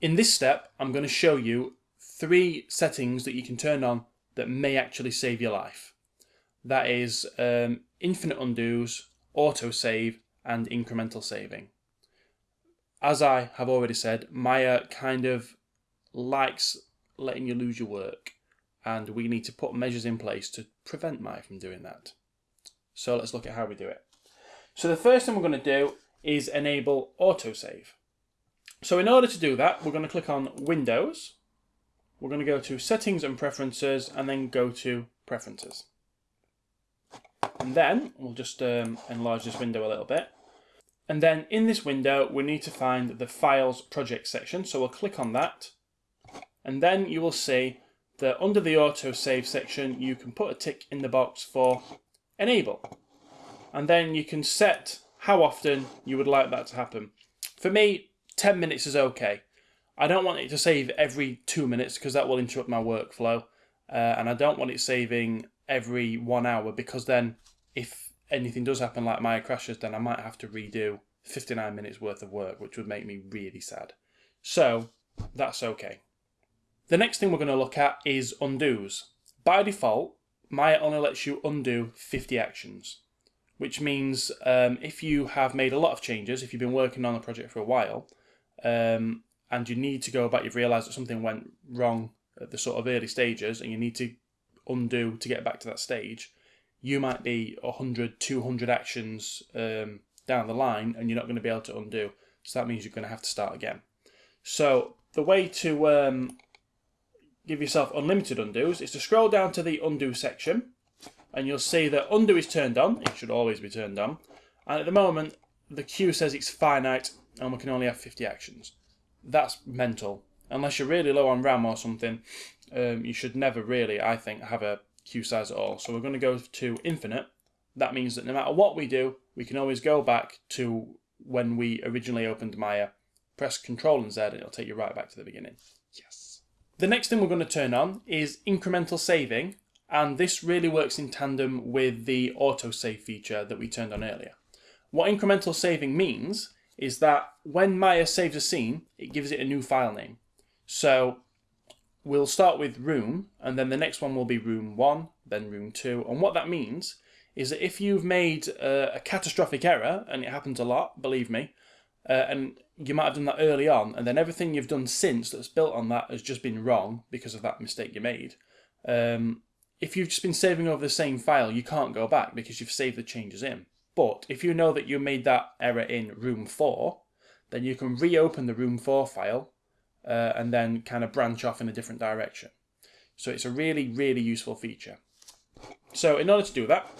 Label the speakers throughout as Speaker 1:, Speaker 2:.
Speaker 1: In this step, I'm going to show you three settings that you can turn on that may actually save your life. That is um, infinite undos, autosave, and incremental saving. As I have already said, Maya kind of likes letting you lose your work, and we need to put measures in place to prevent Maya from doing that. So let's look at how we do it. So the first thing we're going to do is enable autosave. So in order to do that, we're going to click on Windows. We're going to go to Settings and Preferences and then go to Preferences. And then we'll just um, enlarge this window a little bit. And then in this window, we need to find the Files Project section. So we'll click on that. And then you will see that under the autosave section, you can put a tick in the box for Enable. And then you can set how often you would like that to happen. For me, 10 minutes is okay. I don't want it to save every two minutes because that will interrupt my workflow. Uh, and I don't want it saving every one hour because then if anything does happen like Maya crashes, then I might have to redo 59 minutes worth of work, which would make me really sad. So that's okay. The next thing we're going to look at is undos. By default, Maya only lets you undo 50 actions, which means um, if you have made a lot of changes, if you've been working on a project for a while, um, and you need to go back, you've realised that something went wrong at the sort of early stages, and you need to undo to get back to that stage, you might be 100, 200 actions um, down the line, and you're not going to be able to undo. So that means you're going to have to start again. So the way to um, give yourself unlimited undos is to scroll down to the undo section, and you'll see that undo is turned on. It should always be turned on. And at the moment, the queue says it's finite and we can only have 50 actions. That's mental. Unless you're really low on RAM or something, um, you should never really, I think, have a queue size at all. So we're going to go to infinite. That means that no matter what we do, we can always go back to when we originally opened Maya, press Control and Z, and it'll take you right back to the beginning. Yes. The next thing we're going to turn on is incremental saving, and this really works in tandem with the autosave feature that we turned on earlier. What incremental saving means is that when Maya saves a scene, it gives it a new file name. So we'll start with room, and then the next one will be room 1, then room 2. And what that means is that if you've made a, a catastrophic error, and it happens a lot, believe me, uh, and you might have done that early on, and then everything you've done since that's built on that has just been wrong because of that mistake you made. Um, if you've just been saving over the same file, you can't go back because you've saved the changes in. But if you know that you made that error in room 4, then you can reopen the room 4 file uh, and then kind of branch off in a different direction. So it's a really, really useful feature. So in order to do that,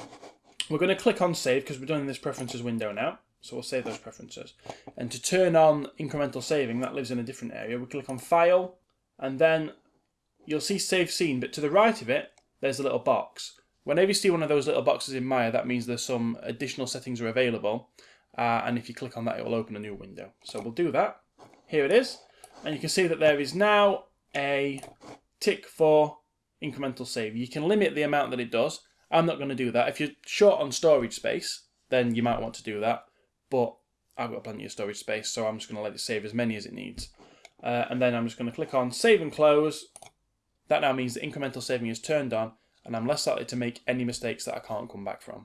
Speaker 1: we're going to click on save because we're done in this preferences window now. So we'll save those preferences. And to turn on incremental saving, that lives in a different area, we click on file and then you'll see save scene, but to the right of it, there's a little box. Whenever you see one of those little boxes in Maya, that means there's some additional settings are available. Uh, and if you click on that, it will open a new window. So we'll do that. Here it is. And you can see that there is now a tick for incremental save. You can limit the amount that it does. I'm not going to do that. If you're short on storage space, then you might want to do that. But I've got plenty of storage space, so I'm just going to let it save as many as it needs. Uh, and then I'm just going to click on save and close. That now means the incremental saving is turned on and I'm less likely to make any mistakes that I can't come back from.